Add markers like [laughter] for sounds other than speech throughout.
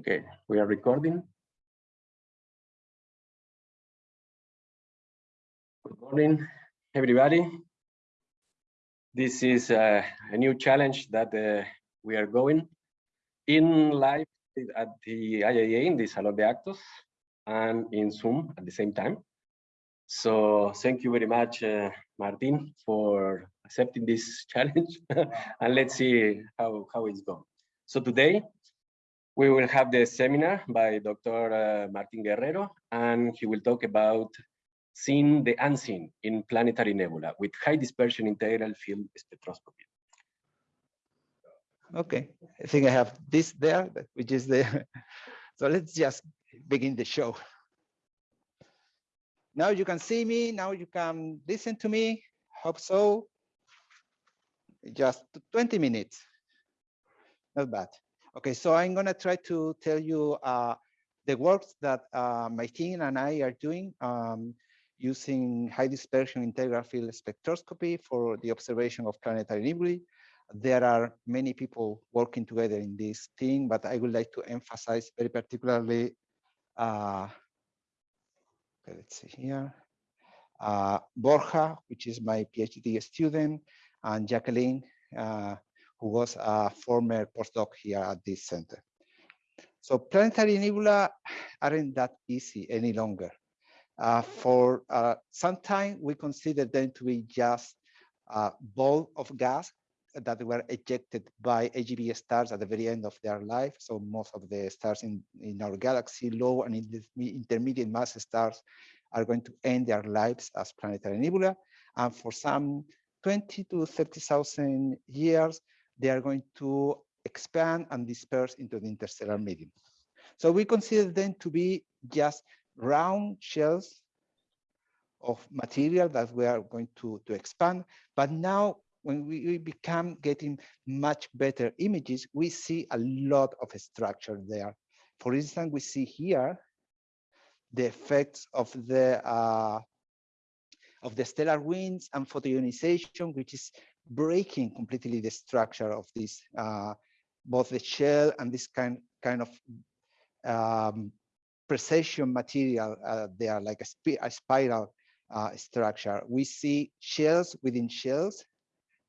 Okay, we are recording. Good morning, everybody. This is uh, a new challenge that uh, we are going in live at the IAA in the Salon de Actos and in Zoom at the same time. So thank you very much, uh, Martin, for accepting this [laughs] challenge and let's see how, how it's going. So today we will have the seminar by Dr. Uh, Martin Guerrero, and he will talk about seeing the unseen in planetary nebula with high dispersion integral field spectroscopy. Okay, I think I have this there, which is the, [laughs] so let's just begin the show. Now you can see me, now you can listen to me, hope so. Just 20 minutes, not bad. Okay, so I'm gonna try to tell you uh, the works that uh, my team and I are doing um, using high dispersion integral field spectroscopy for the observation of planetary nebulae. There are many people working together in this thing, but I would like to emphasize very particularly, uh, okay, let's see here, uh, Borja, which is my PhD student, and Jacqueline, uh, who was a former postdoc here at this center. So planetary nebula aren't that easy any longer. Uh, for uh, some time, we consider them to be just a ball of gas that were ejected by AGB stars at the very end of their life. So most of the stars in, in our galaxy, low and intermediate mass stars, are going to end their lives as planetary nebula. And for some 20 to 30,000 years, they are going to expand and disperse into the interstellar medium. So we consider them to be just round shells of material that we are going to, to expand. But now when we, we become getting much better images, we see a lot of structure there. For instance, we see here the effects of the uh, of the stellar winds and photoionization, which is breaking completely the structure of this, uh, both the shell and this kind, kind of um, precession material. Uh, they are like a, sp a spiral uh, structure. We see shells within shells,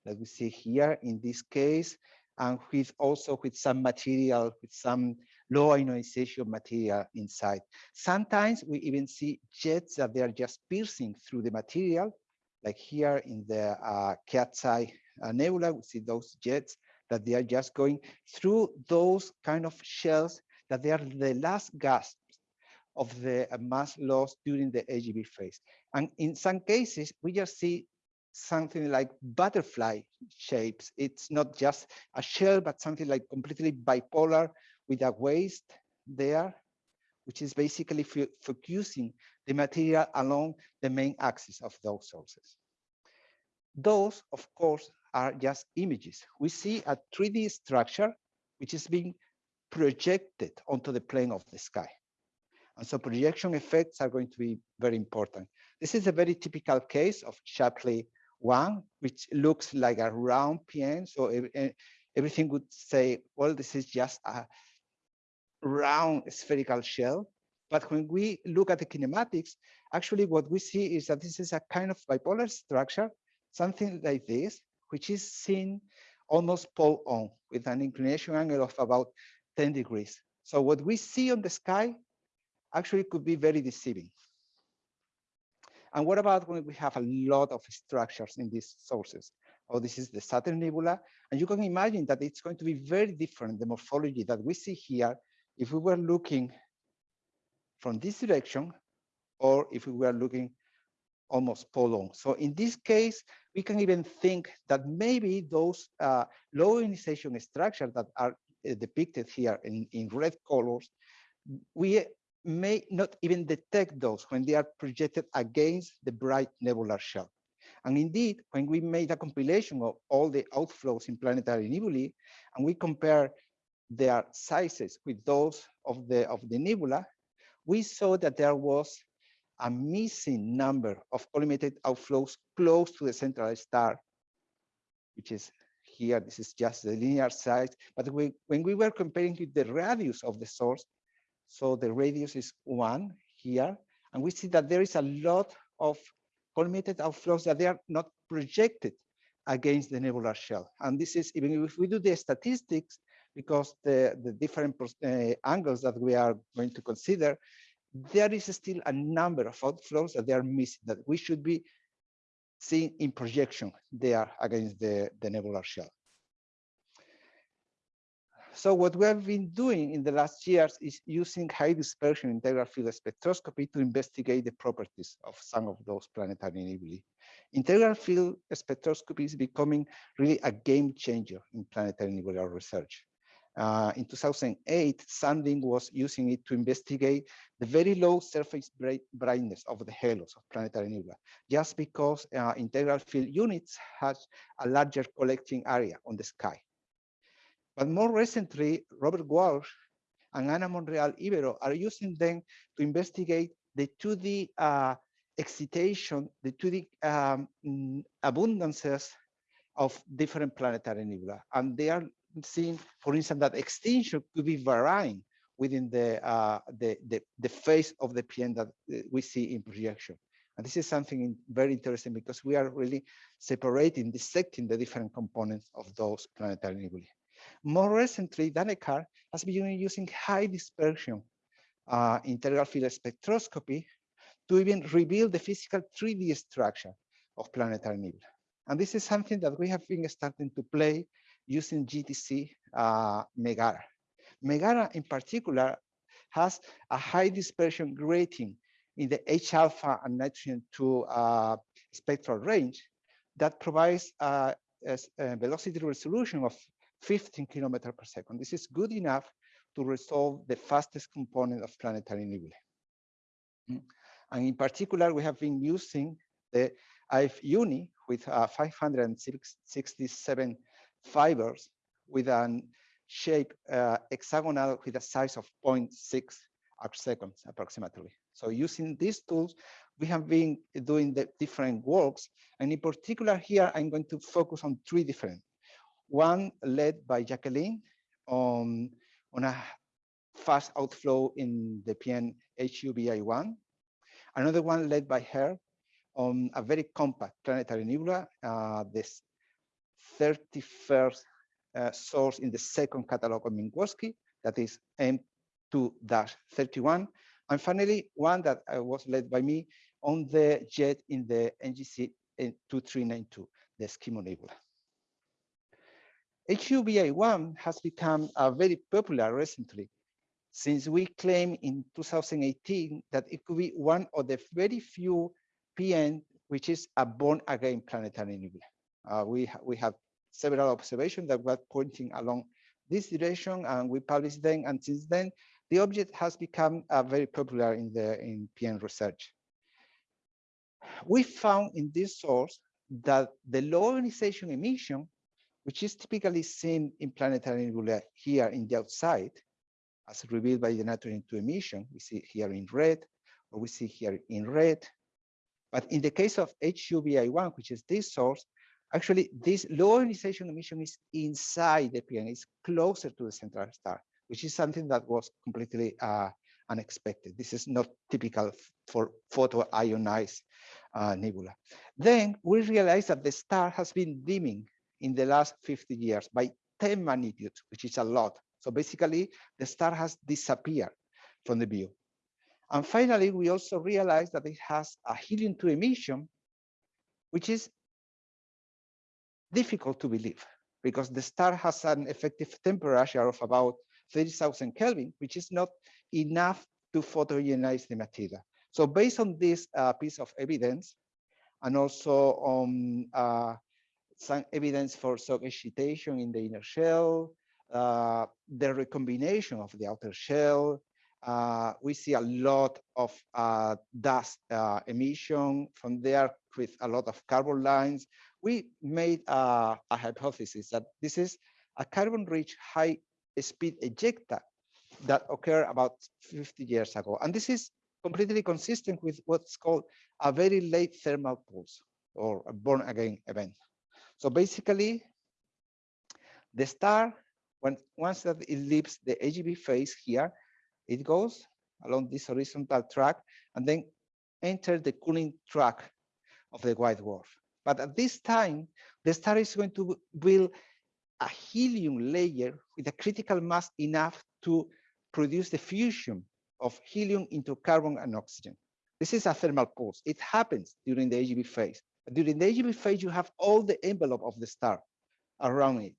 like we see here in this case, and with also with some material, with some low ionization material inside. Sometimes we even see jets that they are just piercing through the material like here in the uh, cat's eye uh, nebula, we see those jets that they are just going through those kind of shells that they are the last gasps of the uh, mass loss during the AGB phase. And in some cases, we just see something like butterfly shapes. It's not just a shell, but something like completely bipolar with a waist there, which is basically focusing the material along the main axis of those sources. Those, of course, are just images. We see a 3D structure which is being projected onto the plane of the sky. And so projection effects are going to be very important. This is a very typical case of Shapley 1, which looks like a round PN. So everything would say, well, this is just a round spherical shell. But when we look at the kinematics, actually what we see is that this is a kind of bipolar structure, something like this, which is seen almost pole on with an inclination angle of about 10 degrees. So what we see on the sky actually could be very deceiving. And what about when we have a lot of structures in these sources? Oh, this is the Saturn Nebula. And you can imagine that it's going to be very different, the morphology that we see here, if we were looking from this direction, or if we were looking almost pole So in this case, we can even think that maybe those uh, low ionization structures that are uh, depicted here in, in red colors, we may not even detect those when they are projected against the bright nebular shell. And indeed, when we made a compilation of all the outflows in planetary nebulae, and we compare their sizes with those of the of the nebula, we saw that there was a missing number of collimated outflows close to the central star, which is here, this is just the linear size, but we, when we were comparing with the radius of the source, so the radius is one here, and we see that there is a lot of collimated outflows that they are not projected against the nebular shell. And this is even if we do the statistics, because the, the different uh, angles that we are going to consider, there is still a number of outflows that they are missing that we should be seeing in projection there against the, the nebular shell. So what we have been doing in the last years is using high dispersion integral field spectroscopy to investigate the properties of some of those planetary nebulae. Integral field spectroscopy is becoming really a game changer in planetary nebular research. Uh, in 2008, Sandin was using it to investigate the very low surface brightness of the halos of planetary nebula, just because uh, integral field units has a larger collecting area on the sky. But more recently, Robert Walsh and Ana Monreal Ibero are using them to investigate the 2D uh, excitation, the 2D um, abundances of different planetary nebula. And they are seeing, for instance, that extinction could be varying within the, uh, the, the, the, of the PN that uh, we see in projection. And this is something very interesting because we are really separating, dissecting the different components of those planetary nebulae. More recently, Danehkar has been using high dispersion uh, integral field spectroscopy to even reveal the physical 3D structure of planetary nebula. And this is something that we have been starting to play using GTC uh, Megara. Megara in particular has a high dispersion grating in the H alpha and nitrogen 2 uh, spectral range that provides uh, a, a, velocity resolution of 15 kilometers per second. This is good enough to resolve the fastest component of planetary nebulae. Mm. And in particular, we have been using the IF UNI with uh, 567 fibers with a shape uh, hexagonal with a size of 0.6 arc seconds approximately. So using these tools, we have been doing the different works. And in particular here, I'm going to focus on three different. One led by Jacqueline on, on a fast outflow in the PN HuBi 1. Another one led by her on a very compact planetary nebula, uh, this 31st uh, source in the second catalog of Minkowski, that is M2-31. And finally, one that uh, was led by me on the jet in the NGC 2392, the Eskimo Nebula. HuBi 1 has become uh, very popular recently since we claim in 2018 that it could be one of the very few PN which is a born again planetary nebula. Uh, we, ha we have several observations that were pointing along this direction and we published them. And since then, the object has become uh, very popular in the in PN research. We found in this source that the low ionization emission, which is typically seen in planetary nebula here in the outside, as revealed by the nitrogen 2 emission, we see here in red, or we see here in red. But in the case of HuBi 1, which is this source, Actually, this low ionization emission is inside the PN, it's closer to the central star, which is something that was completely uh, unexpected. This is not typical for photo-ionized uh, nebula. Then we realized that the star has been dimming in the last 50 years by 10 magnitudes, which is a lot. So basically, the star has disappeared from the view. And finally, we also realized that it has a helium-2 emission, which is difficult to believe because the star has an effective temperature of about 30,000 Kelvin, which is not enough to photoionize the material. So based on this uh, piece of evidence, and also on uh, some evidence for shock excitation in the inner shell, uh, the recombination of the outer shell, uh, we see a lot of uh, dust uh, emission from there with a lot of carbon lines we made a, a hypothesis that this is a carbon-rich high-speed ejecta that occurred about 50 years ago. And this is completely consistent with what's called a very late thermal pulse or a born again event. So basically, The star, when once that it leaves the AGB phase here, it goes along this horizontal track and then enter the cooling track of the white dwarf. But at this time, the star is going to build a helium layer with a critical mass enough to produce the fusion of helium into carbon and oxygen. This is a thermal pulse. It happens during the AGB phase. During the AGB phase, you have all the envelope of the star around it.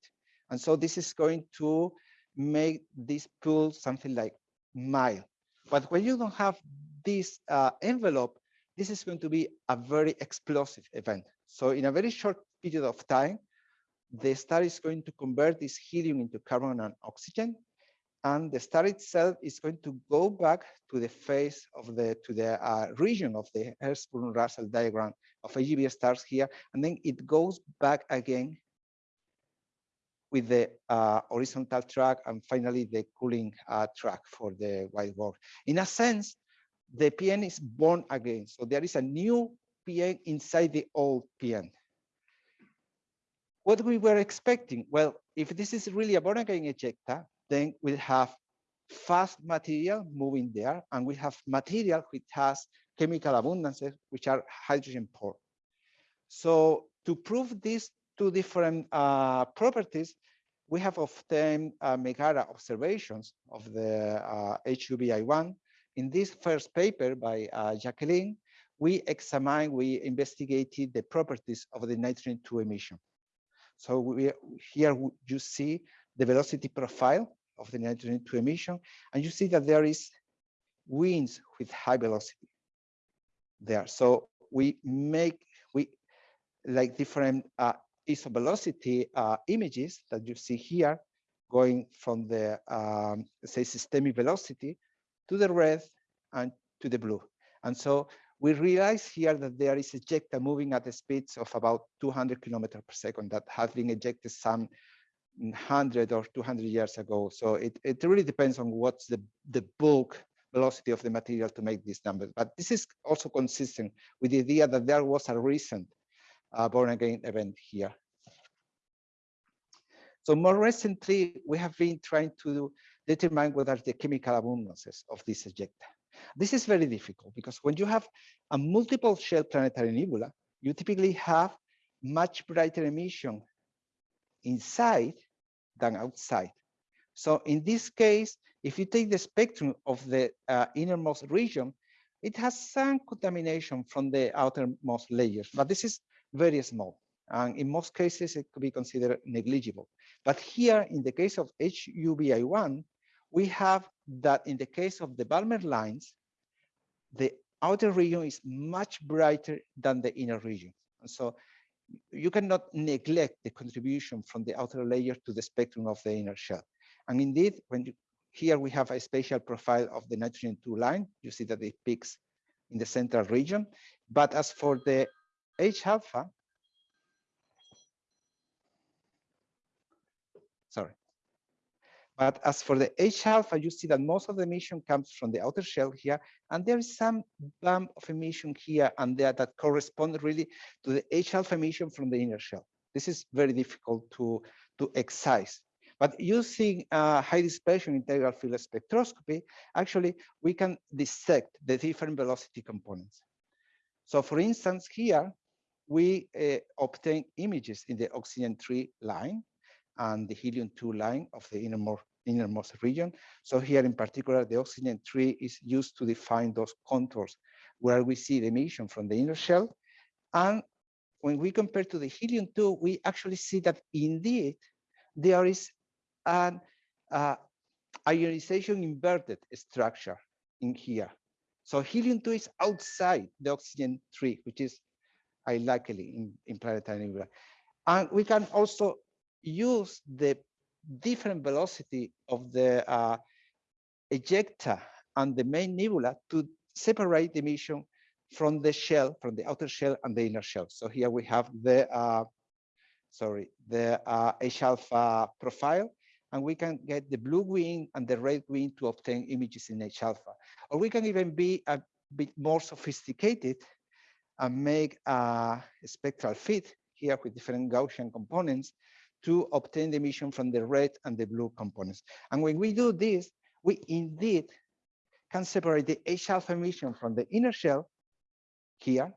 And so this is going to make this pool something like mild. But when you don't have this uh, envelope, this is going to be a very explosive event. So in a very short period of time, the star is going to convert this helium into carbon and oxygen and the star itself is going to go back to the face of the to the uh, region of the Hertzsprung-Russell diagram of AGB stars here, and then it goes back again with the uh, horizontal track and finally the cooling uh, track for the white dwarf. In a sense, the PN is born again. So there is a new PN inside the old PN. What we were expecting, well, if this is really a born again ejecta, then we have fast material moving there, and we have material which has chemical abundances, which are hydrogen poor. So to prove these two different uh, properties, we have obtained uh, Megara observations of the uh, HuBi 1. In this first paper by uh, Jacqueline, we examined, we investigated the properties of the nitrogen 2 emission. So we, here you see the velocity profile of the nitrogen 2 emission, and you see that there is winds with high velocity there. So we make we like different uh, isovelocity uh, images that you see here, going from the um, say systemic velocity to the red and to the blue. And so we realize here that there is ejecta moving at the speeds of about 200 kilometers per second that have been ejected some 100 or 200 years ago. So it, it really depends on what's the, the bulk velocity of the material to make these numbers. But this is also consistent with the idea that there was a recent uh, born again event here. So more recently, we have been trying to determine what are the chemical abundances of this ejecta. This is very difficult because when you have a multiple shell planetary nebula, you typically have much brighter emission inside than outside. So in this case, if you take the spectrum of the uh, innermost region, it has some contamination from the outermost layers, but this is very small. And in most cases, it could be considered negligible. But here, in the case of HuBi 1, we have that in the case of the Balmer lines, the outer region is much brighter than the inner region. And so you cannot neglect the contribution from the outer layer to the spectrum of the inner shell. And indeed, when you, here we have a spatial profile of the nitrogen 2 line, you see that it peaks in the central region. But as for the H alpha, sorry. But as for the H alpha, you see that most of the emission comes from the outer shell here, and there is some bump of emission here and there that correspond really to the H alpha emission from the inner shell. This is very difficult to, to excise. But using uh, high dispersion integral field spectroscopy, actually, we can dissect the different velocity components. So for instance, here, we uh, obtain images in the oxygen 3 line and the helium-2 line of the innermost, innermost region. So here in particular, the oxygen-3 is used to define those contours where we see the emission from the inner shell. And when we compare to the helium-2, we actually see that indeed there is an uh, ionization inverted structure in here. So helium-2 is outside the oxygen-3, which is unlikely in, in planetary nebula. And we can also use the different velocity of the uh, ejecta and the main nebula to separate the emission from the shell, from the outer shell and the inner shell. So here we have the, uh, sorry, the uh, H alpha profile, and we can get the blue green and the red green to obtain images in H alpha. Or we can even be a bit more sophisticated and make a spectral fit here with different Gaussian components to obtain the emission from the red and the blue components. And when we do this, we indeed can separate the H alpha emission from the inner shell here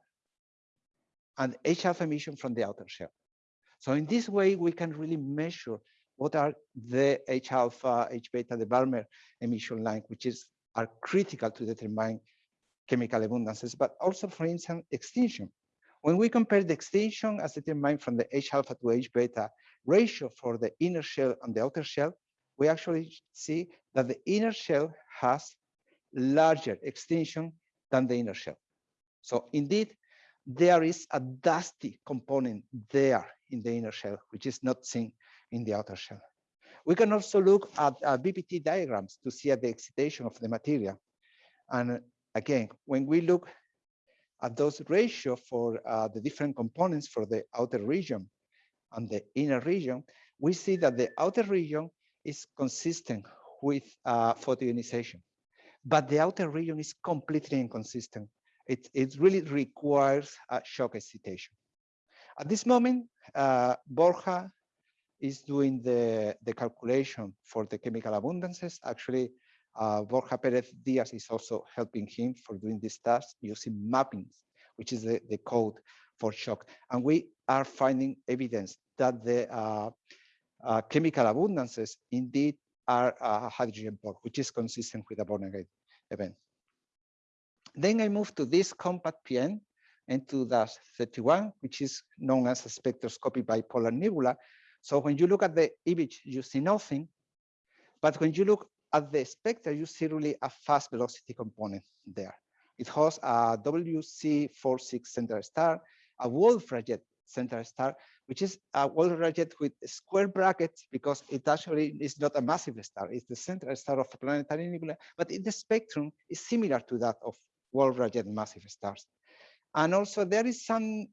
and H alpha emission from the outer shell. So in this way, we can really measure what are the H alpha, H beta, the Balmer emission line, which is are critical to determine chemical abundances, but also, for instance, extinction. When we compare the extinction as determined from the H alpha to H beta ratio for the inner shell and the outer shell, we actually see that the inner shell has larger extinction than the inner shell. So indeed, there is a dusty component there in the inner shell, which is not seen in the outer shell. We can also look at uh, BPT diagrams to see at the excitation of the material. And again, when we look at those ratio for uh, the different components for the outer region and the inner region, we see that the outer region is consistent with uh, photoionization, but the outer region is completely inconsistent. It, it really requires a shock excitation. At this moment, uh, Borja is doing the, the calculation for the chemical abundances. Actually, uh, Borja Perez Diaz is also helping him for doing this task using mappings, which is the, the code for shock. And we are finding evidence that the uh, uh, chemical abundances indeed are a hydrogen poor, which is consistent with a Born-Again event. Then I move to this compact PN M2-31, which is known as a spectroscopic bipolar nebula. So when you look at the image, you see nothing. But when you look at the spectra, you see really a fast velocity component there. It has a WC46 center star, a Wolf-Rayet center star, which is a Wolf-Rayet with square brackets because it actually is not a massive star. It's the central star of a planetary nebula, but in the spectrum is similar to that of Wolf-Rayet massive stars. And also there is some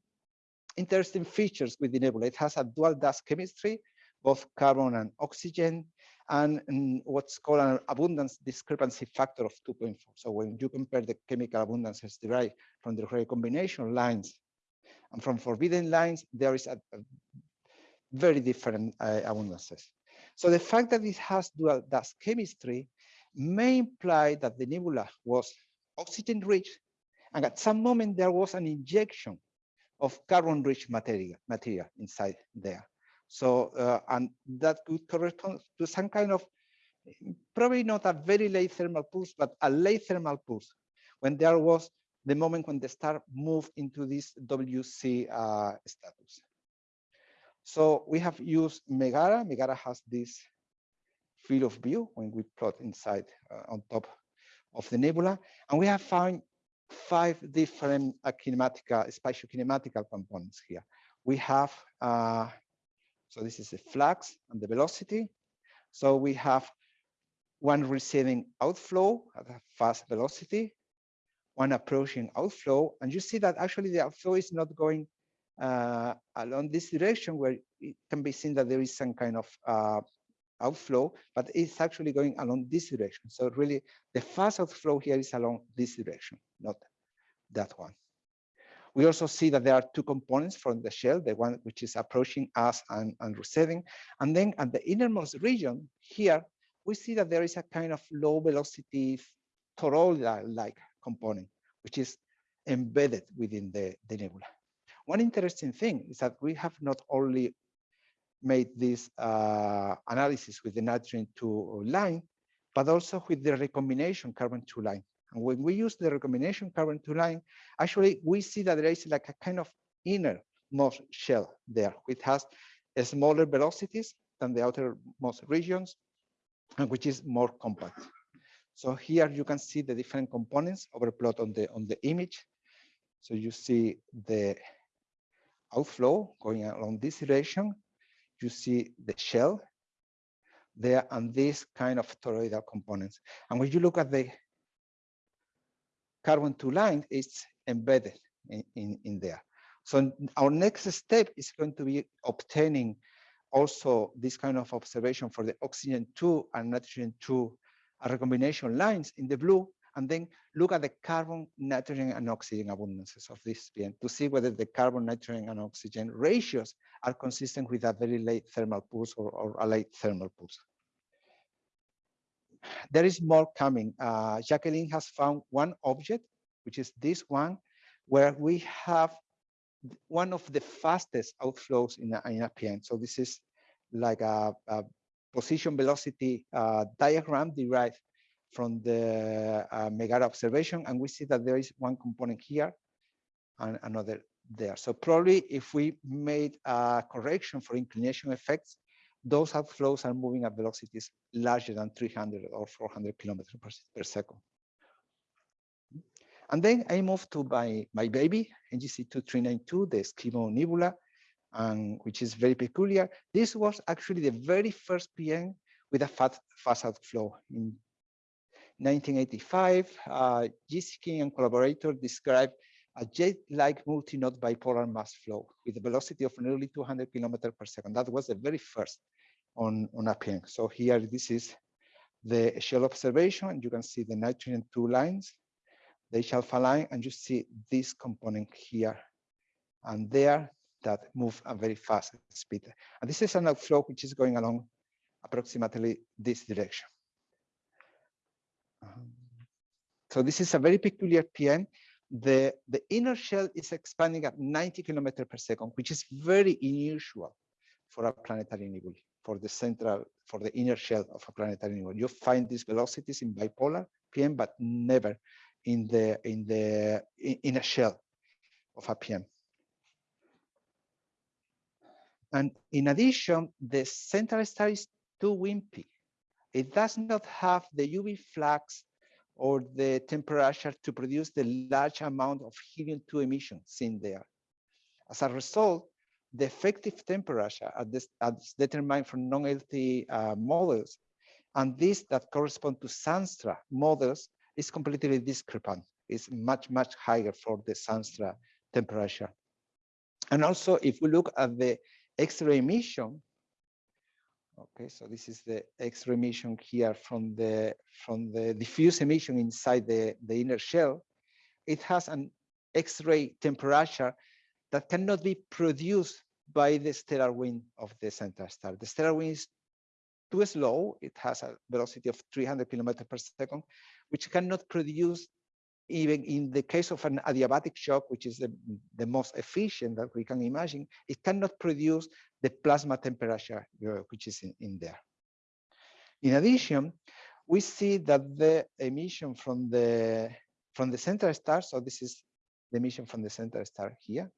interesting features with the nebula. It has a dual dust chemistry, both carbon and oxygen, and, what's called an abundance discrepancy factor of 2.4. So when you compare the chemical abundances derived from the recombination lines and from forbidden lines, there is a, a very different uh, abundances. So the fact that it has dual dust chemistry may imply that the nebula was oxygen rich and at some moment there was an injection of carbon rich material, material inside there. So, uh, and that could correspond to some kind of, probably not a very late thermal pulse, but a late thermal pulse when there was the moment when the star moved into this WC uh, status. So we have used Megara. Megara has this field of view when we plot inside uh, on top of the nebula. And we have found five different uh, kinematical, spatial kinematical components here. We have, uh, so this is the flux and the velocity. So we have one receding outflow at a fast velocity, one approaching outflow. And you see that actually the outflow is not going uh, along this direction where it can be seen that there is some kind of uh, outflow, but it's actually going along this direction. So really the fast outflow here is along this direction, not that one. We also see that there are two components from the shell, the one which is approaching us and, and receding. And then at the innermost region here, we see that there is a kind of low velocity toroidal-like component, which is embedded within the, the nebula. One interesting thing is that we have not only made this uh, analysis with the nitrogen 2 line, but also with the recombination carbon 2 line. And when we use the recombination carbon 2 line, actually we see that there is like a kind of innermost shell there, which has smaller velocities than the outermost regions, and which is more compact. So here you can see the different components overplot on the on the image. So you see the outflow going along this direction. You see the shell there and this kind of toroidal components. And when you look at the carbon two line is embedded in, in, in there. So our next step is going to be obtaining also this kind of observation for the oxygen 2 and nitrogen 2 recombination lines in the blue. and then look at the carbon, nitrogen, and oxygen abundances of this PN to see whether the carbon, nitrogen, and oxygen ratios are consistent with a very late thermal pulse or, or a late thermal pulse. There is more coming. Uh, Jacqueline has found one object, which is this one, where we have one of the fastest outflows in a, in a PN. So this is like a, a position velocity uh, diagram derived from the uh, Megara observation. And we see that there is one component here and another there. So probably if we made a correction for inclination effects, those outflows are moving at velocities larger than 300 or 400 kilometers per, second. And then I moved to my, my baby, NGC 2392, the Eskimo Nebula, and which is very peculiar. This was actually the very first PN with a fat, fast outflow. In 1985, uh, and collaborator described a jet-like multi-node bipolar mass flow with a velocity of nearly 200 kilometers per second. That was the very first on, on a PN. So here, this is the shell observation, and you can see the nitrogen two lines, the H alpha line, and you see this component here and there that move a very fast speed. And this is an outflow which is going along approximately this direction. Um, so this is a very peculiar PN. The, the inner shell is expanding at 90 kilometers per second, which is very unusual for a planetary nebula, for the central, for the inner shell of a planetary nebula. You find these velocities in bipolar PN, but never in the in the in a shell of a PN. And in addition, the central star is too wimpy. It does not have the UV flux or the temperature to produce the large amount of helium-2 emissions in there. As a result, the effective temperature as determined from non-LTE uh, models, and this that correspond to Zanstra models is completely discrepant. It's much, much higher for the Zanstra temperature. And also, if we look at the X-ray emission. Okay, so this is the X-ray emission here from the from the diffuse emission inside the, the inner shell. It has an X-ray temperature that cannot be produced by the stellar wind of the central star. The stellar wind is too slow. It has a velocity of 300 kilometers per second, which cannot produce even in the case of an adiabatic shock, which is the, the most efficient that we can imagine, it cannot produce the plasma temperature, which is in, in there. In addition, we see that the emission from the from the central star, so this is the emission from the central star here,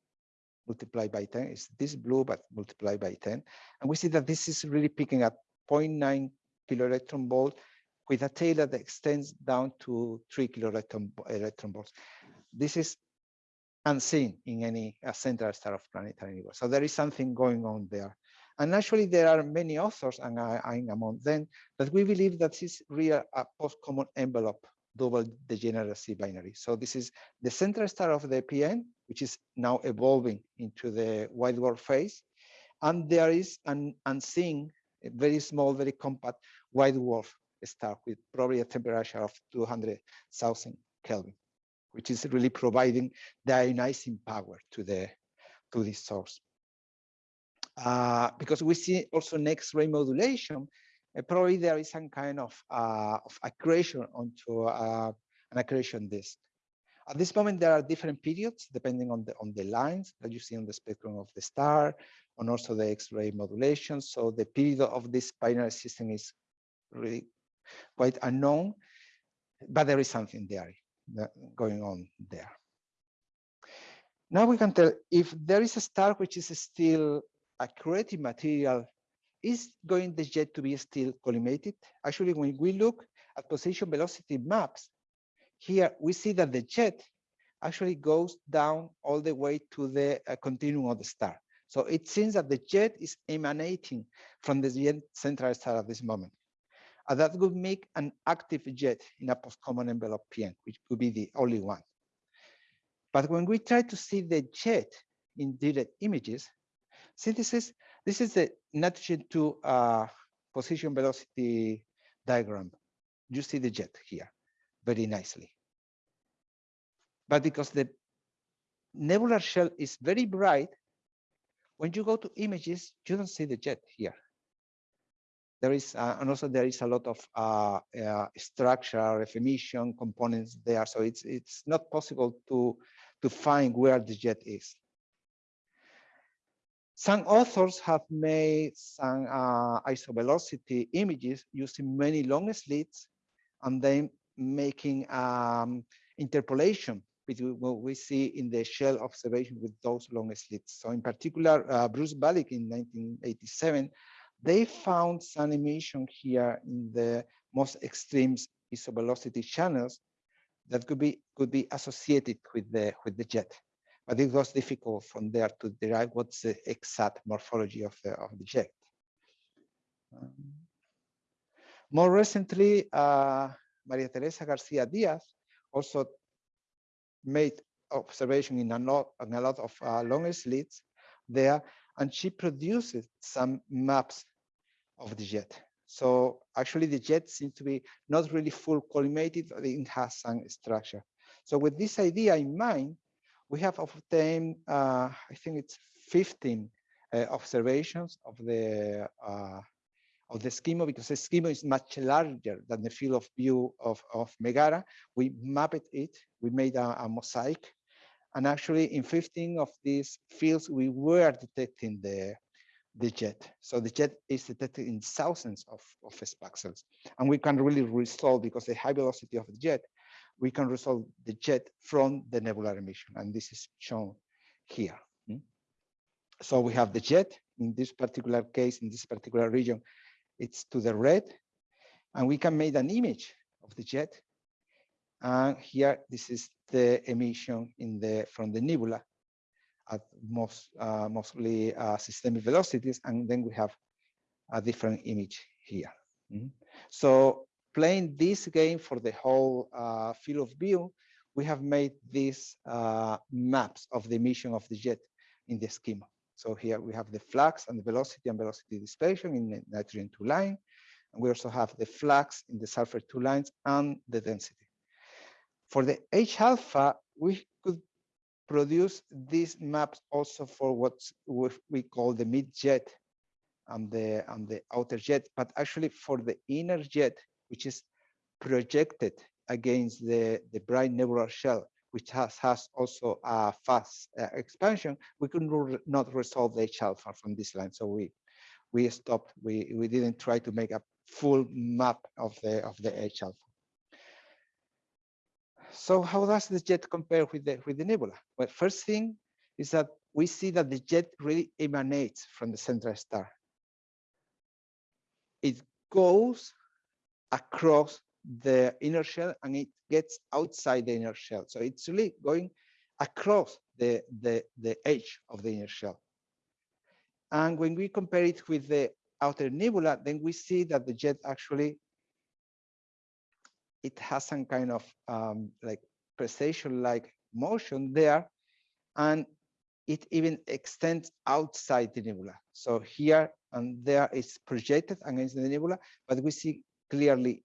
multiplied by 10, is this blue, but multiplied by 10. And we see that this is really picking up 0.9 kilo electron volt with a tail that extends down to three kiloelectron electron volts. This is unseen in any central star of planetary universe. So there is something going on there. And actually, there are many authors, and I, am among them, that we believe that this is real a post-common envelope double degeneracy binary. So this is the central star of the PN, which is now evolving into the white dwarf phase. And there is an unseen, very small, very compact white dwarf star with probably a temperature of 200,000 Kelvin, which is really providing the ionizing power to the to this source. Uh, because we see also next ray modulation, uh, probably there is some kind of, uh, of accretion onto uh, an accretion disk. At this moment, there are different periods depending on the on the lines that you see on the spectrum of the star, and also the X-ray modulation. So the period of this binary system is really quite unknown, but there is something there going on there. Now we can tell if there is a star which is still accretive material, is going the jet to be still collimated? Actually, when we look at position velocity maps, here we see that the jet actually goes down all the way to the uh, continuum of the star. So it seems that the jet is emanating from the central star at this moment. And that would make an active jet in a post-common envelope PN, which would be the only one. But when we try to see the jet in direct images, see this is this is the nitrogen two uh, position velocity diagram. You see the jet here. very nicely. But because the nebular shell is very bright, when you go to images, you don't see the jet here. There is, uh, and also there is a lot of uh, uh, structure, emission components there. So it's it's not possible to to find where the jet is. Some authors have made some uh, isovelocity images using many long slits and then making um, interpolation between what we see in the shell observation with those long slits. So in particular, uh, Bruce Balick in 1987, they found some emission here in the most extreme isovelocity channels that could be could be associated with the with the jet but it was difficult from there to derive what's the exact morphology of the, of the jet. Um, more recently, uh, Maria Teresa Garcia Diaz also made observation in a lot, in a lot of uh, slits there, and she produced some maps of the jet. So actually the jet seems to be not really full collimated, it has some structure. So with this idea in mind, we have obtained, uh, I think it's 15 uh, observations of the uh, of the Eskimo because the Eskimo is much larger than the field of view of, of Megara. We mapped it, we made a, a mosaic, and actually in 15 of these fields, we were detecting the, the jet. So the jet is detected in thousands of, of spaxels. And we can really resolve because the high velocity of the jet we can resolve the jet from the nebular emission. And this is shown here. Hmm? So we have the jet in this particular case, in this particular region, it's to the red. And we can make an image of the jet. And here, this is the emission in the from the nebula at most uh, mostly uh, systemic velocities. And then we have a different image here. Mm -hmm. So playing this game for the whole uh, field of view, we have made these uh, maps of the emission of the jet in the Eskimo. So here we have the flux and the velocity and velocity dispersion in the nitrogen two line. And we also have the flux in the sulfur two lines and the density. For the H alpha, we could produce these maps also for what we call the mid jet and the and the outer jet, but actually for the inner jet, which is projected against the, the bright nebular shell, which has, has also a fast uh, expansion, we could not resolve the H alpha from this line. So we we stopped, we, we didn't try to make a full map of the of the H alpha. So how does the jet compare with the with the nebula? Well, first thing is that we see that the jet really emanates from the central star. It goes across the inner shell and it gets outside the inner shell. So it's really going across the, the, the edge of the inner shell. And when we compare it with the outer nebula, then we see that the jet actually, it has some kind of um, like precession-like motion there, and it even extends outside the nebula. So here and there is projected against the nebula, but we see clearly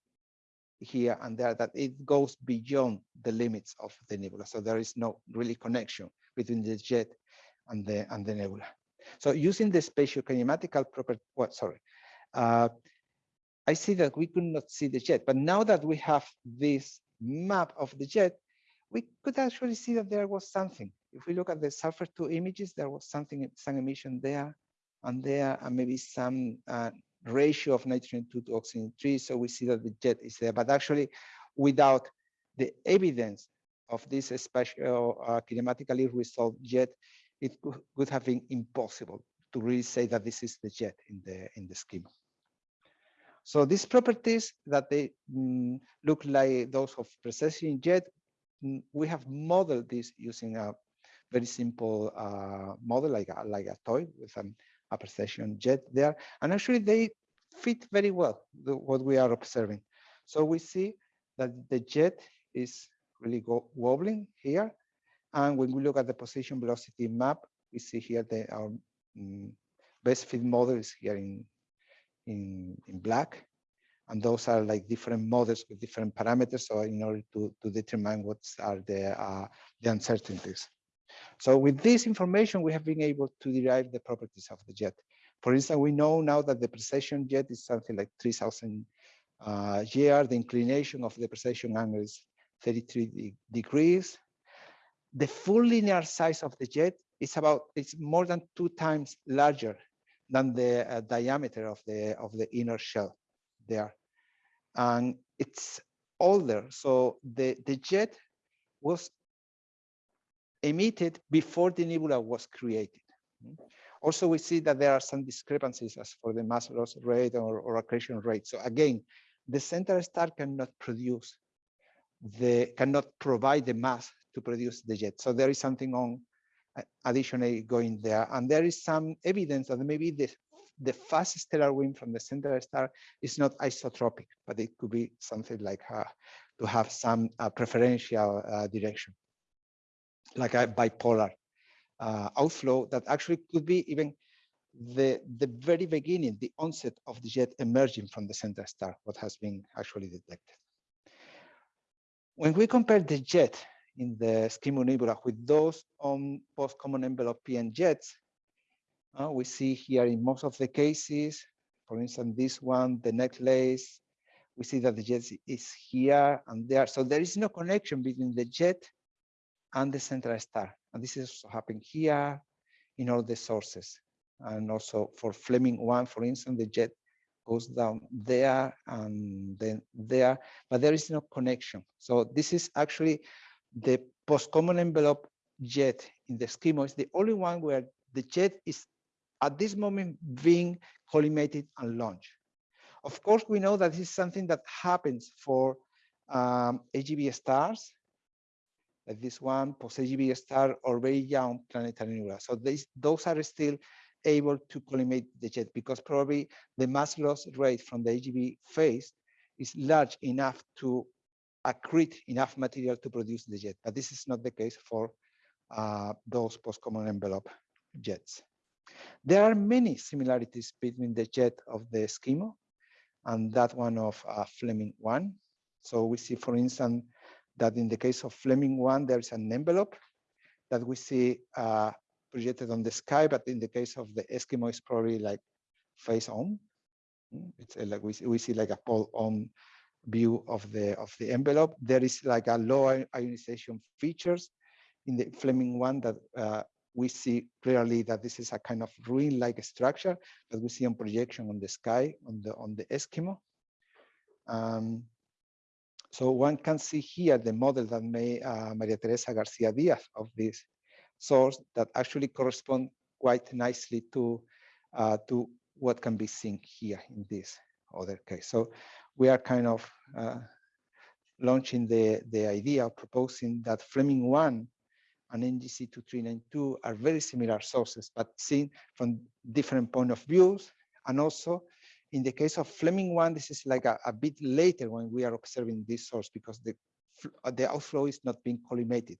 here and there that it goes beyond the limits of the nebula. So there is no really connection between the jet and the and the nebula. So using the spatial kinematical property, what sorry, uh, I see that we could not see the jet, but now that we have this map of the jet, we could actually see that there was something. If we look at the sulfur two images, there was something, some emission there and there, and maybe some uh, ratio of nitrogen 2 to oxygen 3. So we see that the jet is there, but actually without the evidence of this special uh, kinematically resolved jet, it could have been impossible to really say that this is the jet in the in the Eskimo. So these properties that they mm, look like those of precession jet, mm, we have modeled this using a very simple uh, model like a, like a toy with an a precession jet there. And actually they fit very well the, what we are observing. So we see that the jet is really wobbling here. And when we look at the position velocity map, we see here that our um, best fit model is here in, in, in black. And those are like different models with different parameters. So in order to, to determine what are the, uh, the uncertainties. So with this information, we have been able to derive the properties of the jet. For instance, we know now that the precession jet is something like 3000 uh. The inclination of the precession angle is 33 de degrees. The full linear size of the jet is about, it's more than two times larger than the uh, diameter of the, of the inner shell there. And it's older. So the, the jet was emitted before the nebula was created. Also, we see that there are some discrepancies as for the mass loss rate or, or accretion rate. So again, the center star cannot produce the cannot provide the mass to produce the jet. So there is something on additionally going there. And there is some evidence that maybe the, the fast stellar wind from the center star is not isotropic, but it could be something like uh, to have some uh, preferential uh, direction, like a bipolar uh, outflow that actually could be even the, the very beginning, the onset of the jet emerging from the center star, what has been actually detected. When we compare the jet in the Eskimo Nebula with those on post-common envelope PN jets, uh, we see here in most of the cases, for instance, this one, the necklace, we see that the jet is here and there. So there is no connection between the jet and the central star. And this is also happening here in all the sources. And also for Fleming 1, for instance, the jet goes down there and then there, but there is no connection. So this is actually the post-common envelope jet in the Eskimo is the only one where the jet is at this moment being collimated and launched. Of course, we know that this is something that happens for um, AGB stars, like this one, post-AGB star or very young planetary nebula. So those are still able to collimate the jet because probably the mass loss rate from the AGB phase is large enough to accrete enough material to produce the jet. But this is not the case for uh, those post-common envelope jets. There are many similarities between the jet of the Eskimo and that one of uh, Fleming 1. So we see, for instance, that in the case of Fleming 1, there's an envelope that we see uh, projected on the sky, but in the case of the Eskimo, it's probably like face on. Mm, it's like we see, we see like a pole on view of the of the envelope. There is like a low ionization features in the Fleming one that uh, we see clearly that this is a kind of ruin-like structure that we see on projection on the sky on the on the Eskimo. Um, so one can see here the model that made uh, Maria Teresa Garcia Diaz of this source that actually correspond quite nicely to, uh, to what can be seen here in this other case. So we are kind of uh, launching the, the idea of proposing that Fleming 1 and NGC 2392 are very similar sources, but seen from different point of views. And also in the case of Fleming 1, this is like a, a bit later when we are observing this source because the, the outflow is not being collimated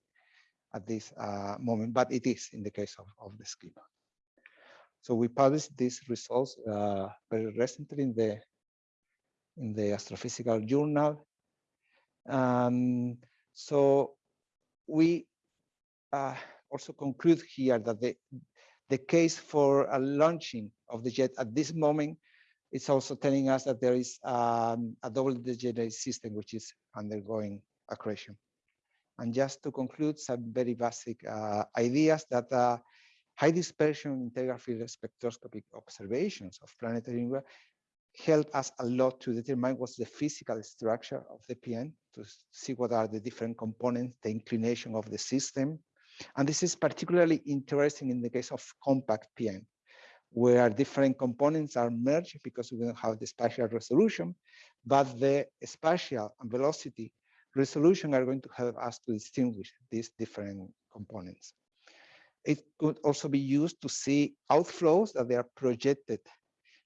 at this uh, moment, but it is in the case of, of the Eskimo. So we published these results uh, very recently in the in the astrophysical journal. Um, so we uh, also conclude here that the the case for a launching of the jet at this moment is also telling us that there is um, a double degenerate system which is undergoing accretion. And just to conclude, some very basic uh, ideas that uh, high dispersion integral field spectroscopic observations of planetary help us a lot to determine what's the physical structure of the PN, to see what are the different components, the inclination of the system. And this is particularly interesting in the case of compact PN, where different components are merged because we don't have the spatial resolution, but the spatial and velocity resolution are going to help us to distinguish these different components. It could also be used to see outflows that they are projected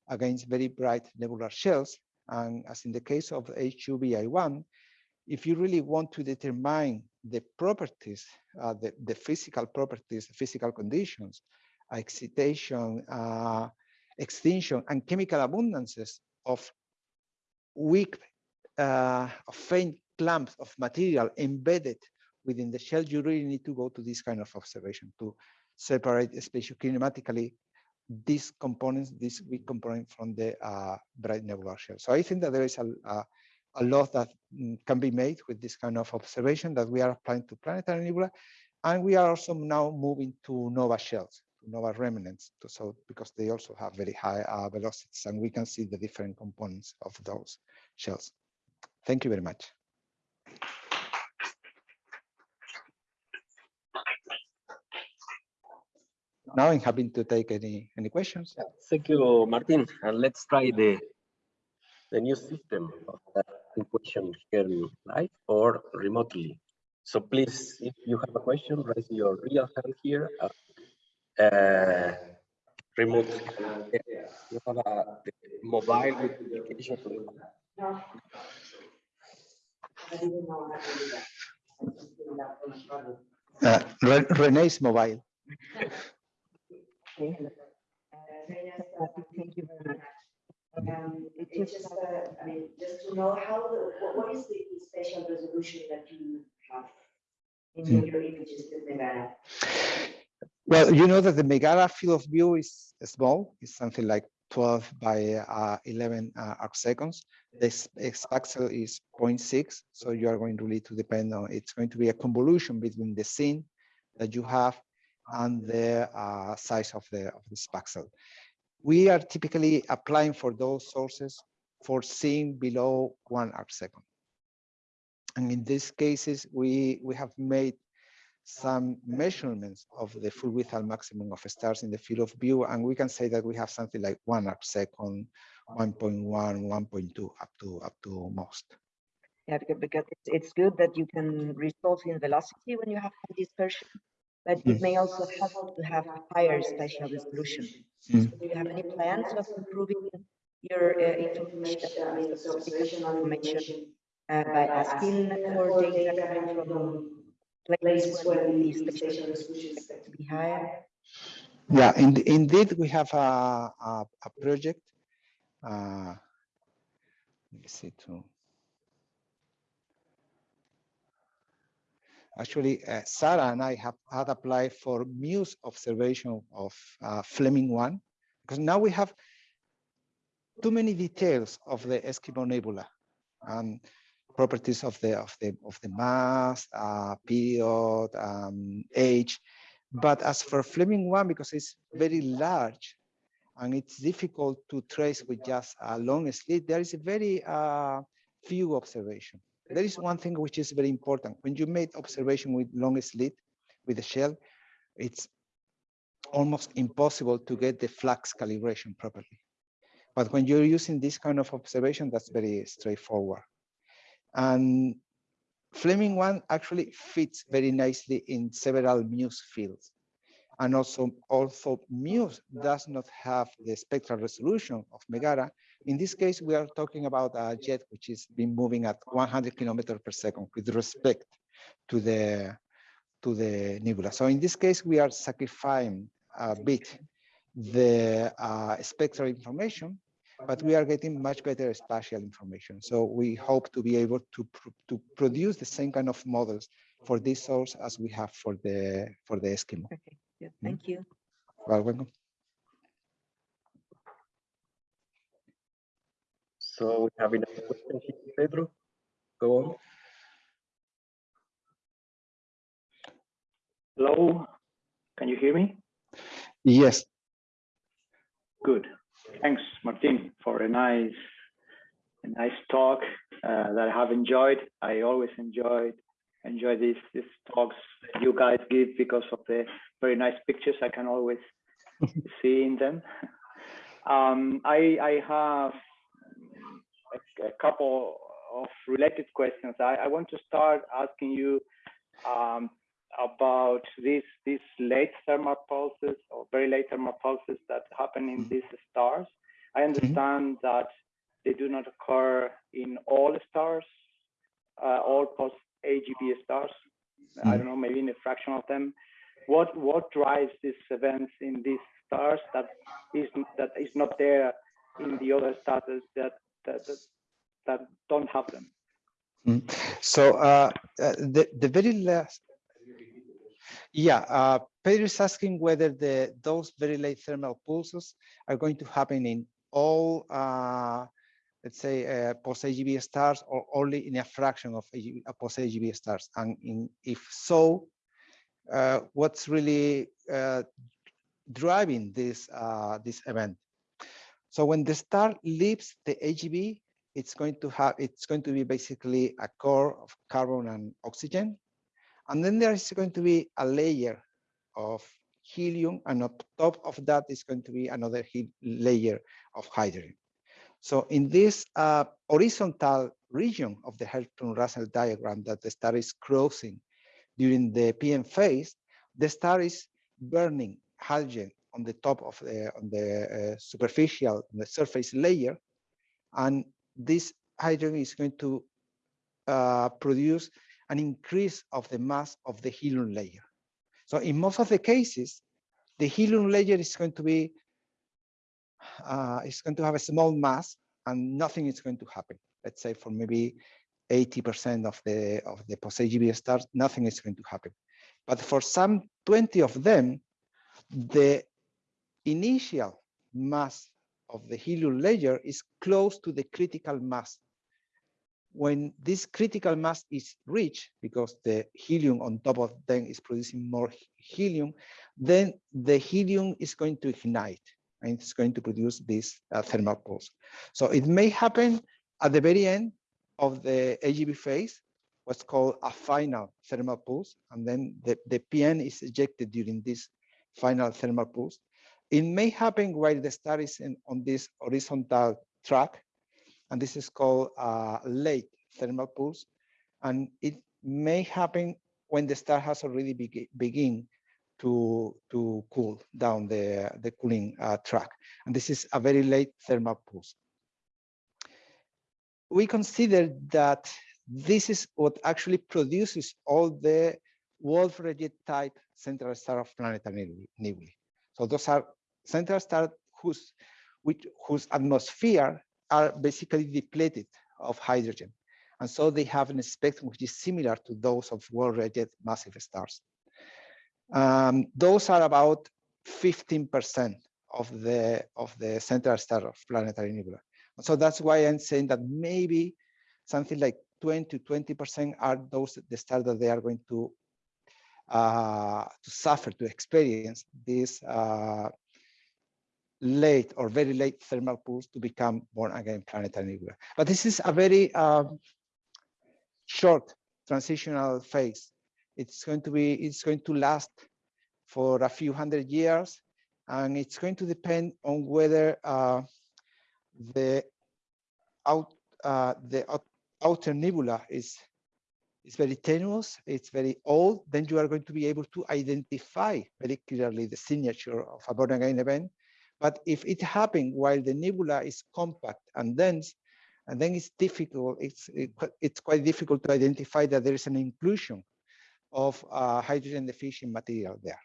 against very bright nebular shells. And as in the case of HuBi 1, if you really want to determine the properties, uh, the, the physical properties, the physical conditions, excitation, uh, extinction, and chemical abundances of weak uh, faint clumps of material embedded within the shell, you really need to go to this kind of observation to separate spatiokinematically these components, this weak component from the uh, bright nebular shell. So I think that there is a, a, a, lot that mm, can be made with this kind of observation that we are applying to planetary nebula. And we are also now moving to nova shells, to nova remnants, to, so because they also have very high uh, velocities and we can see the different components of those shells. Thank you very much. Now I'm happy to take any any questions. Thank you, Martin. And let's try the the new system of that question here live or remotely. So please, if you have a question, raise your real hand here. Uh, uh, remote. Uh, you have a mobile with application. Uh, Renee's mobile. [laughs] Okay. Uh, thank you very much. Um, it's just, uh, I mean, just to know how, the, what, what is the spatial resolution that you have in mm. your images with Megara? Well, you know that the Megara field of view is small. It's something like 12 by uh, 11 uh, arc seconds. This spaxel is 0.6, so you are going really to depend on, it's going to be a convolution between the scene that you have and the uh, size of the of this pixel. We are typically applying for those sources for seeing below one arc second. And in these cases, we, we have made some measurements of the full width and maximum of stars in the field of view, and we can say that we have something like one arc second, 1.1, 1.2, up to up to most. Yeah, because it's, good that you can resolve in velocity when you have dispersion but it may also help to have higher spatial resolution. Mm. So do you have any plans of improving your uh, information, information uh, by asking for data coming from places where the spatial resolution is to be higher? Yeah, in, indeed, we have a, a, a project. Uh, let me see too. Actually, uh, Sarah and I have had applied for Muse observation of uh, Fleming 1, because now we have too many details of the Eskimo Nebula and properties of the of the of the mass, uh, period, um, age. But as for Fleming 1, because it's very large and it's difficult to trace with just a long slit, there is a very uh, few observation there is one thing which is very important. When you make observation with long slit, with the shell, it's almost impossible to get the flux calibration properly. But when you're using this kind of observation, that's very straightforward. And Fleming 1 actually fits very nicely in several Muse fields. And also, also Muse does not have the spectral resolution of Megara, in this case, we are talking about a jet which is been moving at 100 kilometers per second with respect to the to the nebula. So in this case, we are sacrificing a bit the uh, spectral information, but we are getting much better spatial information. So we hope to be able to pr to produce the same kind of models for this source as we have for the for the Eskimo. Okay, good. Thank mm -hmm. you. Well, welcome. So we have enough questions, Pedro. Go on. Hello, can you hear me? Yes. Good. Thanks, Martin, for a nice, a nice talk uh, that I have enjoyed. I always enjoyed enjoy these these talks you guys give because of the very nice pictures I can always [laughs] see in them. Um, I I have a, couple of related questions. I, I, want to start asking you um, about these these late thermal pulses or very late thermal pulses that happen in mm-hmm. these stars. I mm-hmm. understand mm -hmm. that they do not occur in all stars, uh, all post AGB stars. -hmm. I mm-hmm. don't know, maybe in a fraction of them. What what drives these events in these stars that is that is not there in the other stars that that, that that don't have them. Mm. So uh, uh, the the very last, yeah, uh, Pedro is asking whether the those very late thermal pulses are going to happen in all, uh, let's say, uh, post-AGB stars or only in a fraction of AGB, post-AGB stars, and in, if so, uh, what's really uh, driving this uh, this event? So when the star leaves the AGB, it's going to have it's going to be basically a core of carbon and oxygen. And then there is going to be a layer of helium and on top of that is going to be another layer of hydrogen so in this uh, horizontal region of the Hertzsprung-Russell diagram that the star is crossing during the PN phase, the star is burning hydrogen on the top of the on the uh, superficial the surface layer and this hydrogen is going to uh, produce an increase of the mass of the helium layer. So in most of the cases, the helium layer is going to be, uh, it's going to have a small mass and nothing is going to happen. Let's say for maybe 80% of the of the post-AGB stars, nothing is going to happen. But for some 20 of them, the initial mass of the helium layer is close to the critical mass. When this critical mass is reached, because the helium on top of them is producing more helium, then the helium is going to ignite and it's going to produce this uh, thermal pulse. So it may happen at the very end of the AGB phase, what's called a final thermal pulse, and then the, the PN is ejected during this final thermal pulse. It may happen while the star is in, on this horizontal track, and this is called a late thermal pulse. And it may happen when the star has already be begin to, to cool down the, the cooling uh, track. And this is a very late thermal pulse. We consider that this is what actually produces all the Wolf-Rayet type central star of planetary nebulae. So those are central stars whose, which, whose atmosphere are basically depleted of hydrogen. And so they have a spectrum which is similar to those of Wolf-Rayet massive stars. Um, those are about 15% of the of the central star of planetary nebula. So that's why I'm saying that maybe something like 20 to 20% are those the stars that they are going to uh, to suffer, to experience this uh, late or very late thermal pulse to become born again planetary nebula. But this is a very um, short transitional phase. It's going to be, it's going to last for a few hundred years, and it's going to depend on whether uh, the out uh, the outer nebula is is very tenuous, it's very old, then you are going to be able to identify very clearly the signature of a born again event. But if it happened while the nebula is compact and dense, and then it's difficult, it's, it, it's quite difficult to identify that there is an inclusion of uh, hydrogen deficient material there.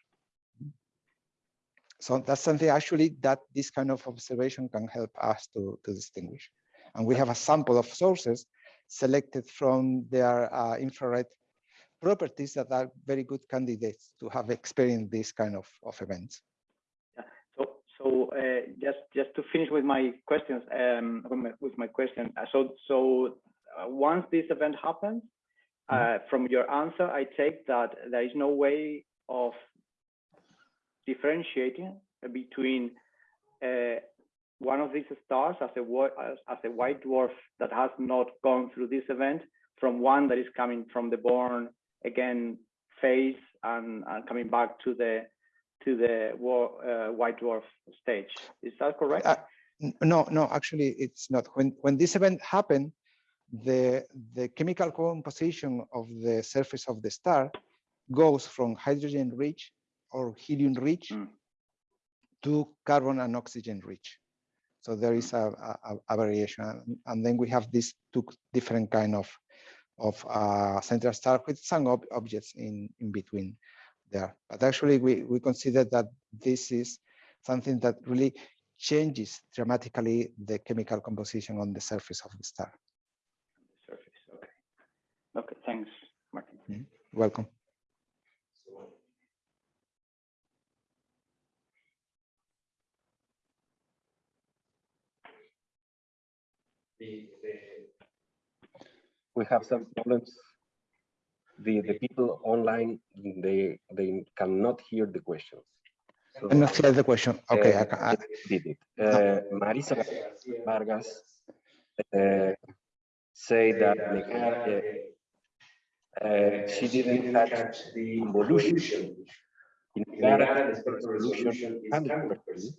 So that's something actually that this kind of observation can help us to, to distinguish. And we have a sample of sources selected from their uh, infrared properties that are very good candidates to have experienced this kind of, of events. Yeah. So, so uh, just just to finish with my questions, um, with my, with my question. Uh, so, so uh, once this event happens, mm -hmm. from your answer, I take that there is no way of differentiating between uh, one of these stars as a, as, as a white dwarf that has not gone through this event from one that is coming from the born again phase and, and coming back to the to the uh, white dwarf stage. Is that correct? Uh, no, no, actually it's not. When when this event happened, the the chemical composition of the surface of the star goes from hydrogen rich or helium rich mm. to carbon and oxygen rich. So there is a, a, a variation. And then we have these two different kind of, of uh, central star with some ob objects in, in between there. But actually we, we consider that this is something that really changes dramatically the chemical composition on the surface of the star. Okay, thanks, Martin. Welcome. we have some problems. The, the people online, they, they cannot hear the questions. So, I'm not clear the question. Okay, I, uh, ca- I, did it. Uh, Marisa Vargas uh, say that Megara, uh, uh, she didn't touch the convolution. In the resolution 100%.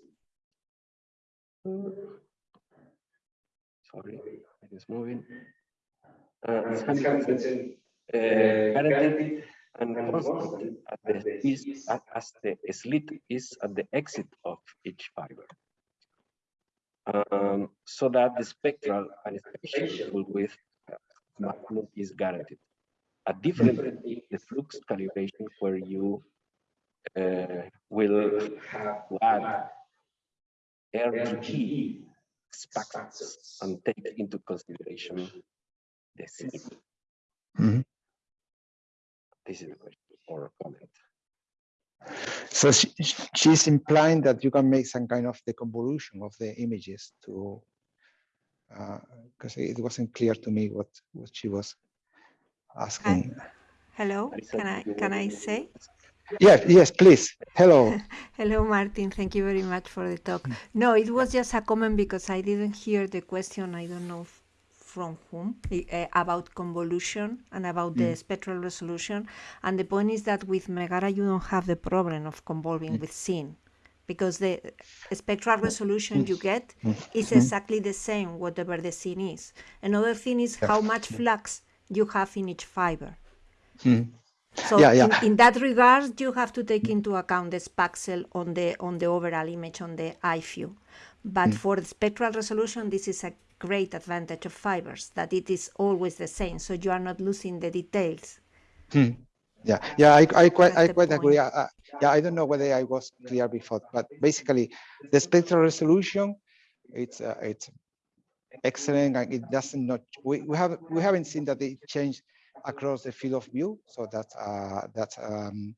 Sorry, it is moving. Uh, it's 100% uh, guaranteed and constant at the, is, at- as the slit is at the exit of each fiber. Um, so that the spectral and spatial width uh, is guaranteed. A different is flux calibration where you uh, will have to add RGB factors and take into consideration the scene. Mhm. This is the question or comment. So she, she's implying that you can make some kind of the convolution of the images to, because it wasn't clear to me what, what she was asking. Hello, can I, can I say? Yes, yes, please. Hello. [laughs] Hello, Martin. Thank you very much for the talk. No, it was just a comment because I didn't hear the question. I don't know from whom uh, about convolution and about the mm. spectral resolution. And the point is that with Megara, you don't have the problem of convolving mm. with scene because the spectral mm. resolution you get is exactly the same, whatever the scene is. Another thing is how much flux you have in each fiber. Hmm. So Yeah, yeah. In, in that regard, you have to take into account the spaxel on the on the overall image on the eye view. But hmm. for the spectral resolution, this is a great advantage of fibers that it is always the same, so you are not losing the details. Hmm. Yeah, yeah, I, I quite, I quite agree. I, I- yeah, I don't know whether I was clear before, but basically, the spectral resolution, it's, uh, it's excellent, and it doesn't not, we, we have, we haven't seen that it changed across the field of view, so that's, uh, that's, um,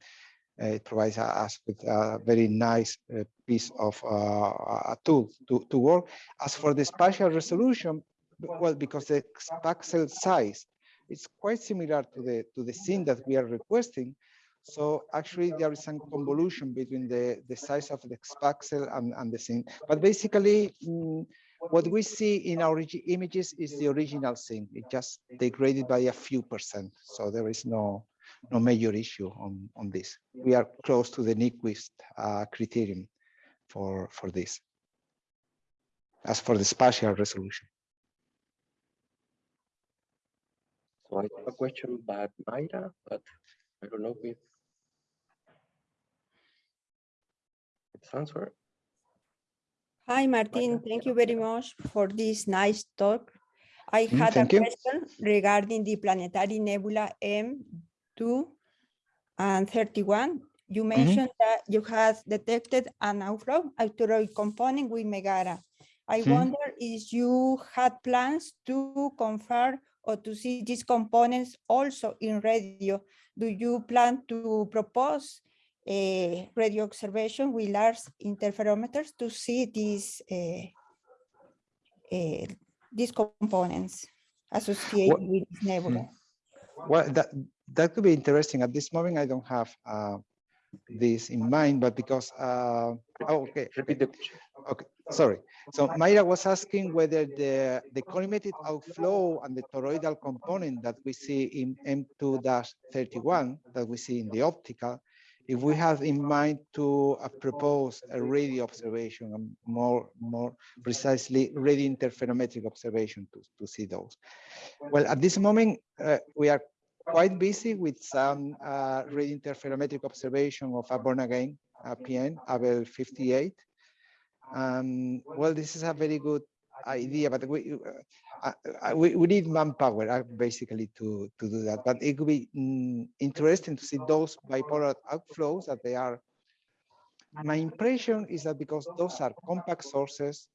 uh, it provides us with a very nice uh, piece of uh, a tool to, to work. As for the spatial resolution, well, because the pixel size it's quite similar to the to the scene that we are requesting. So actually there is some convolution between the, the size of the pixel and, and the scene. But basically, mm, what we see in our images is the original scene. It just degraded by a few percent. So there is no no major issue on, on this. We are close to the Nyquist uh, criterion for, for this. As for the spatial resolution. So I have a question by Mayra, but I don't know if it's answered. Hi, Martin. Thank you very much for this nice talk. I Mm, had a thank you. question regarding the planetary nebula M2 and 31. You mentioned that you have detected an outflow asteroid component with Megara. I Hmm. wonder if you had plans to confirm or to see these components also in radio. Do you plan to propose a radio observation with large interferometers to see these uh, uh, these components associated with this nebula? Well, that that could be interesting. At this moment, I don't have uh, this in mind, but because uh, oh, okay, Repeat the question. okay, sorry. So Mayra was asking whether the the collimated outflow and the toroidal component that we see in M2-31 that we see in the optical, if we have in mind to uh, propose a radio observation, and more more precisely radio interferometric observation to to see those. Well, at this moment, uh, we are quite busy with some uh, radio interferometric observation of a born again uh, PN, Abell 58. Um, well, this is a very good idea, but we, uh, uh, we, we need manpower uh, basically to, to do that. But it could be mm, interesting to see those bipolar outflows that they are. My impression is that because those are compact sources,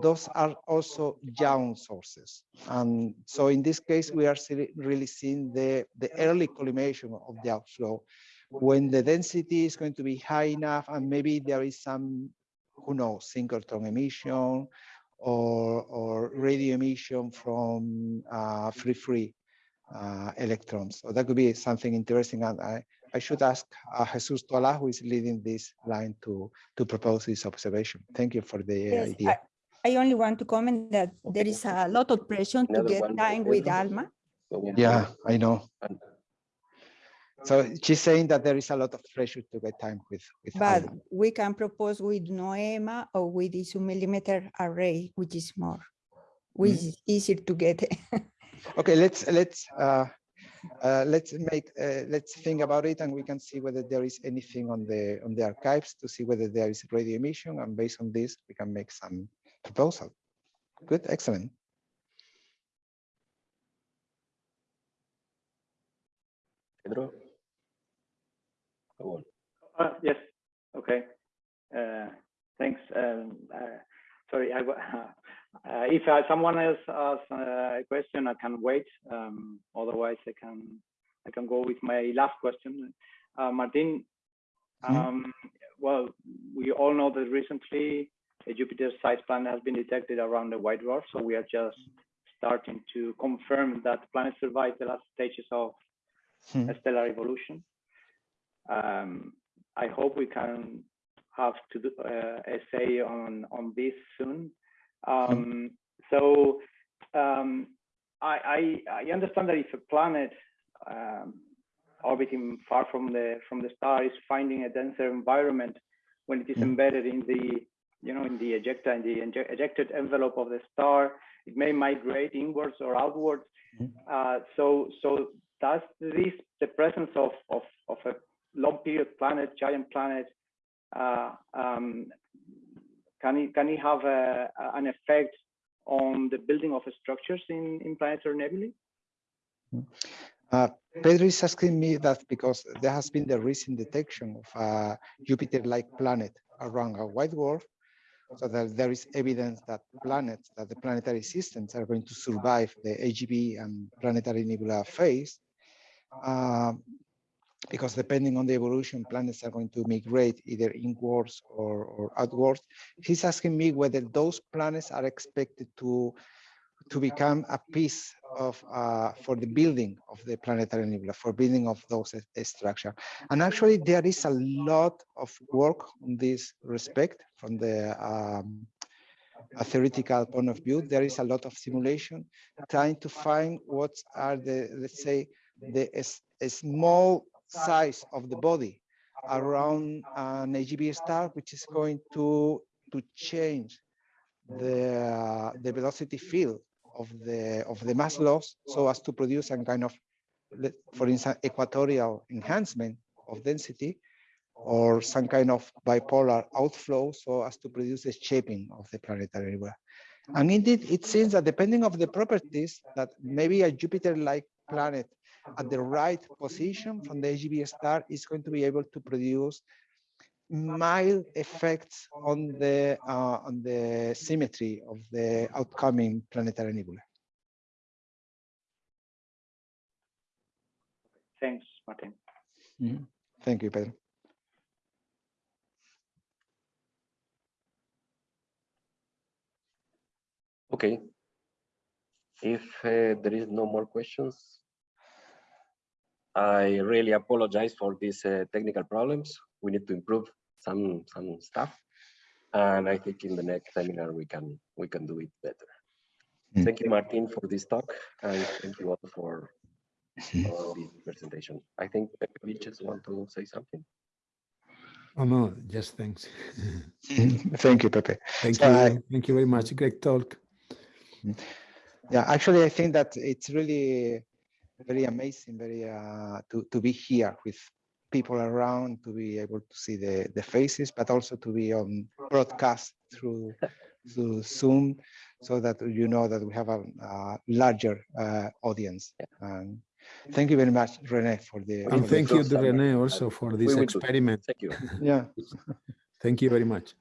those are also young sources. And so in this case, we are really seeing the, the early collimation of the outflow when the density is going to be high enough and maybe there is some, who knows, synchrotron emission or, or radio emission from uh, free-free uh, electrons. So that could be something interesting. And I, I should ask uh, Jesus Toala, who is leading this line to, to propose this observation. Thank you for the Yes, idea. I, I only want to comment that there is a lot of pressure to get one, time with Alma. So, Yeah, I know. And- So she's saying that there is a lot of pressure to get time with, with But Alma. we can propose with Noema or with the two millimeter array, which is more, which Mm-hmm. is easier to get. [laughs] Okay, let's, let's, uh, uh, let's make, uh, let's think about it and we can see whether there is anything on the, on the archives to see whether there is radio emission and based on this, we can make some proposal. Good, excellent. Pedro? Go on. Uh, yes, okay. Uh, thanks. Um, uh, sorry, I, uh, [laughs] if uh, someone else asks uh, a question, I can wait. Um, otherwise, I can I can go with my last question. Uh, Martin, Mhm. um, well, we all know that recently a Jupiter-sized planet has been detected around the white dwarf, so we are just starting to confirm that the planet survived the last stages of Hmm. stellar evolution. Um, I hope we can have to do uh, a say on on this soon. Um, so um, I, I I understand that if a planet um, orbiting far from the from the star is finding a denser environment when it is Mm. embedded in the you know in the ejecta in the ejec- ejected envelope of the star, it may migrate inwards or outwards. Mhm. Uh, so so does this the presence of of of a long period planet, giant planet, uh, um, can it can it have a, an effect on the building of structures in in planetary nebulae? Uh, Pedro is asking me that because there has been the recent detection of a Jupiter-like planet around a white dwarf, so that there is evidence that planets, that the planetary systems are going to survive the AGB and planetary nebula phase. Um, because depending on the evolution, planets are going to migrate either inwards or, or outwards. He's asking me whether those planets are expected to to become a piece of uh, for the building of the planetary nebula, for building of those uh, structure. And actually, there is a lot of work on this respect from the um, a theoretical point of view. There is a lot of simulation trying to find what are the let's say the small size of the body around an AGB star, which is going to to change the uh, the velocity field of the of the mass loss so as to produce some kind of for instance equatorial enhancement of density or some kind of bipolar outflow so as to produce a shaping of the planetary nebula and indeed it seems that depending of the properties that maybe a jupiter-like planet at the right position from the AGB star is going to be able to produce mild effects on the uh, on the symmetry of the outcoming planetary nebula. Thanks, Martin. Thank you, Pedro. Okay. If uh, there is no more questions, I really apologize for these uh, technical problems. We need to improve some some stuff, and I think in the next seminar we can we can do it better. Mm. Thank you, Martin, for this talk, and thank you all for, for this presentation. I think we just want to say something. Oh, no, just thanks. [laughs] Thank you, Pepe. Thank So I- you. Thank you very much. Great talk. Yeah, actually, I think that it's really very amazing, very uh, to to be here with people around, to be able to see the the faces, but also to be on broadcast through through Zoom, so that you know that we have a, uh larger uh, audience. And thank you very much, Rene, for the. And for the thank you to Rene also for this We will do. experiment. Thank you. Yeah. [laughs] Thank you very much.